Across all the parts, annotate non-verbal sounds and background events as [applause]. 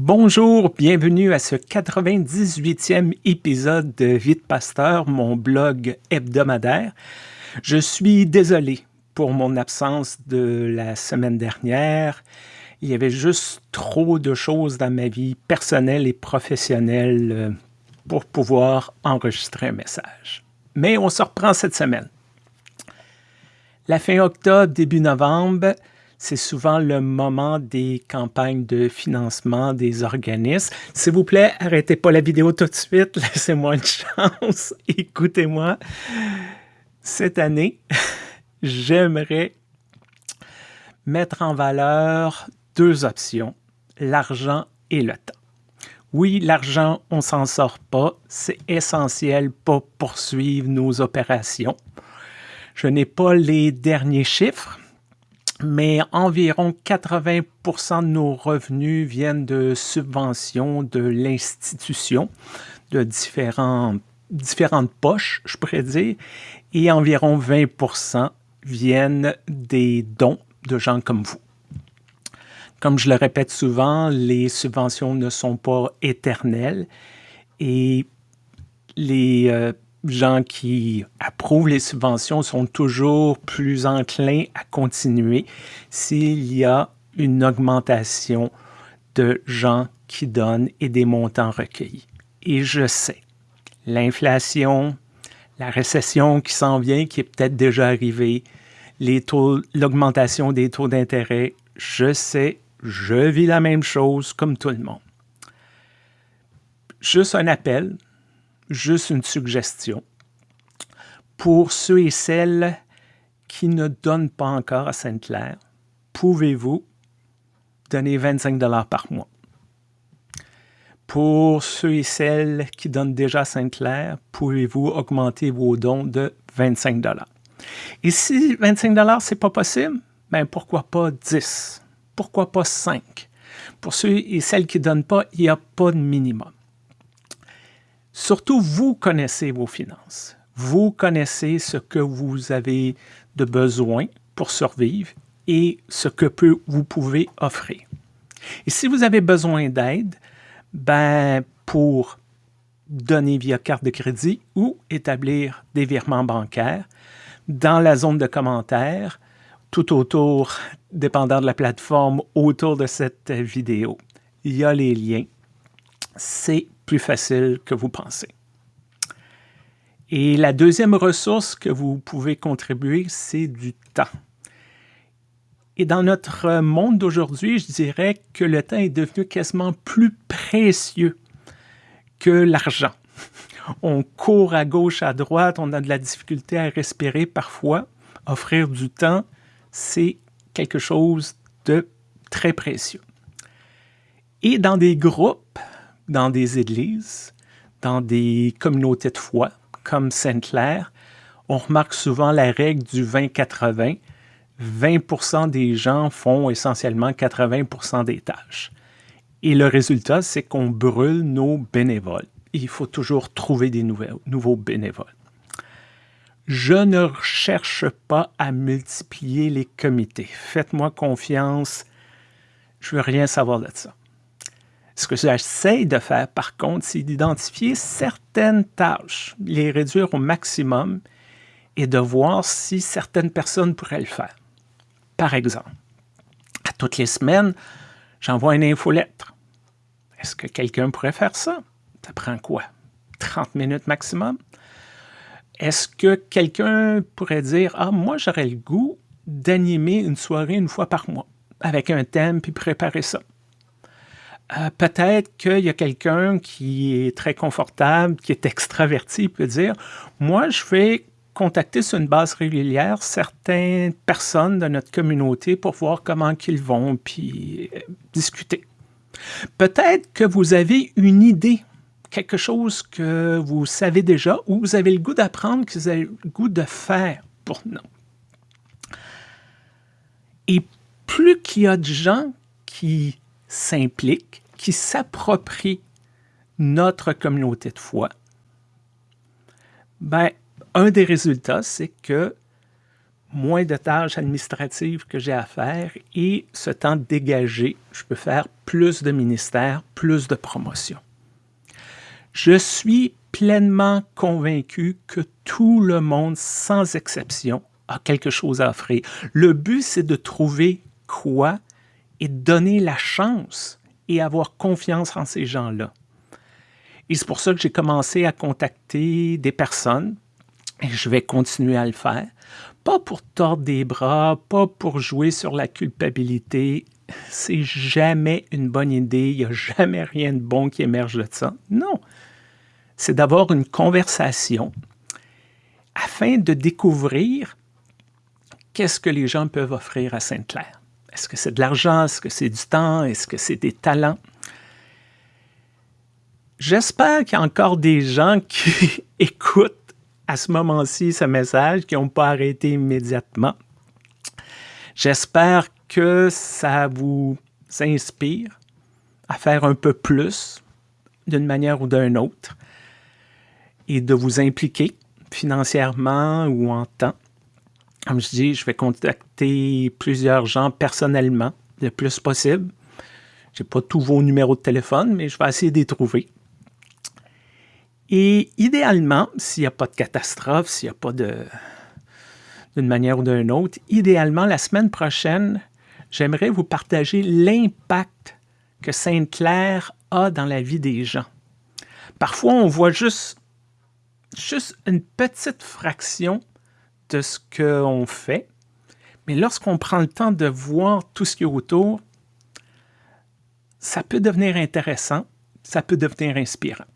Bonjour, bienvenue à ce 98e épisode de Vite Pasteur, mon blog hebdomadaire. Je suis désolé pour mon absence de la semaine dernière. Il y avait juste trop de choses dans ma vie personnelle et professionnelle euh, pour pouvoir enregistrer un message. Mais on se reprend cette semaine. La fin octobre, début novembre, c'est souvent le moment des campagnes de financement des organismes. S'il vous plaît, arrêtez pas la vidéo tout de suite, [laughs] laissez-moi une chance, [laughs] écoutez-moi. Cette année, [laughs] j'aimerais mettre en valeur deux options, l'argent et le temps. Oui, l'argent, on s'en sort pas, c'est essentiel pour poursuivre nos opérations. Je n'ai pas les derniers chiffres, mais environ 80% de nos revenus viennent de subventions de l'institution, de différentes poches, je pourrais dire, et environ 20% viennent des dons de gens comme vous. Comme je le répète souvent, les subventions ne sont pas éternelles et les euh, gens qui approuvent les subventions sont toujours plus enclins à continuer s'il y a une augmentation de gens qui donnent et des montants recueillis. Et je sais, l'inflation, la récession qui s'en vient, qui est peut-être déjà arrivée, l'augmentation des taux d'intérêt, je sais, je vis la même chose comme tout le monde. Juste un appel, juste une suggestion. Pour ceux et celles qui ne donnent pas encore à Sainte-Claire, pouvez-vous donner 25 par mois? Pour ceux et celles qui donnent déjà à Sainte-Claire, pouvez-vous augmenter vos dons de 25 Et si 25 c'est pas possible, ben pourquoi pas 10? Pourquoi pas 5? Pour ceux et celles qui ne donnent pas, il n'y a pas de minimum. Surtout, vous connaissez vos finances. Vous connaissez ce que vous avez de besoin pour survivre et ce que vous pouvez offrir. Et si vous avez besoin d'aide, ben, pour donner via carte de crédit ou établir des virements bancaires, dans la zone de commentaires, tout autour, dépendant de la plateforme, autour de cette vidéo, il y a les liens. C'est plus facile que vous pensez. Et la deuxième ressource que vous pouvez contribuer, c'est du temps. Et dans notre monde d'aujourd'hui, je dirais que le temps est devenu quasiment plus précieux que l'argent. On court à gauche, à droite, on a de la difficulté à respirer parfois. Offrir du temps, c'est quelque chose de très précieux. Et dans des groupes, dans des églises, dans des communautés de foi, comme Sainte-Claire, on remarque souvent la règle du 20-80. 20%, des gens font essentiellement 80 des tâches. Et le résultat, c'est qu'on brûle nos bénévoles. Il faut toujours trouver des nouveaux bénévoles. Je ne cherche pas à multiplier les comités. Faites-moi confiance, je ne veux rien savoir de ça. Ce que j'essaie de faire, par contre, c'est d'identifier certaines tâches, les réduire au maximum et de voir si certaines personnes pourraient le faire. Par exemple, à toutes les semaines, j'envoie une infolettre. Est-ce que quelqu'un pourrait faire ça? Ça prend quoi? 30 minutes maximum? Est-ce que quelqu'un pourrait dire « Ah, moi, j'aurais le goût d'animer une soirée une fois par mois avec un thème puis préparer ça. » Euh, peut-être qu'il y a quelqu'un qui est très confortable, qui est extraverti, peut dire « Moi, je vais contacter sur une base régulière certaines personnes de notre communauté pour voir comment ils vont, puis euh, discuter. » Peut-être que vous avez une idée, quelque chose que vous savez déjà ou vous avez le goût d'apprendre, que vous avez le goût de faire pour nous. Et plus qu'il y a de gens qui s'impliquent, qui s'approprient notre communauté de foi, ben, un des résultats, c'est que moins de tâches administratives que j'ai à faire et ce temps dégagé, je peux faire plus de ministères, plus de promotions. Je suis pleinement convaincu que tout le monde, sans exception, a quelque chose à offrir. Le but, c'est de trouver quoi et donner la chance et avoir confiance en ces gens-là. Et c'est pour ça que j'ai commencé à contacter des personnes, et je vais continuer à le faire, pas pour tordre des bras, pas pour jouer sur la culpabilité. C'est jamais une bonne idée, il n'y a jamais rien de bon qui émerge de ça. Non, c'est d'avoir une conversation afin de découvrir qu'est-ce que les gens peuvent offrir à Sainte-Claire. Est-ce que c'est de l'argent? Est-ce que c'est du temps? Est-ce que c'est des talents? J'espère qu'il y a encore des gens [laughs] qui écoutent à ce moment-ci ce message, qui n'ont pas arrêté immédiatement. J'espère que ça vous inspire à faire un peu plus d'une manière ou d'une autre et de vous impliquer financièrement ou en temps. Comme je dis, je vais contacter plusieurs gens personnellement le plus possible. Je n'ai pas tous vos numéros de téléphone, mais je vais essayer de les trouver. Et idéalement, s'il n'y a pas de catastrophe, s'il n'y a pas de d'une manière ou d'une autre, idéalement, la semaine prochaine, j'aimerais vous partager l'impact que Sainte-Claire a dans la vie des gens. Parfois, on voit juste, juste une petite fraction de ce qu'on fait, mais lorsqu'on prend le temps de voir tout ce qui est autour, ça peut devenir intéressant, ça peut devenir inspirant.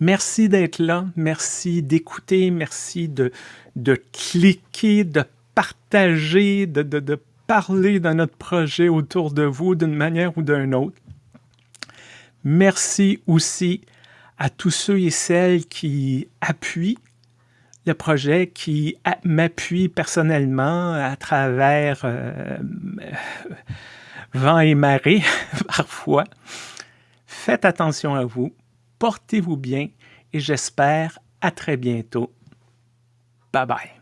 Merci d'être là, merci d'écouter, merci de, de cliquer, de partager, de, de, de parler de notre projet autour de vous d'une manière ou d'une autre. Merci aussi à tous ceux et celles qui appuient le projet, qui m'appuient personnellement à travers euh, vent et marée [laughs] parfois. Faites attention à vous portez-vous bien et j'espère à très bientôt. Bye bye.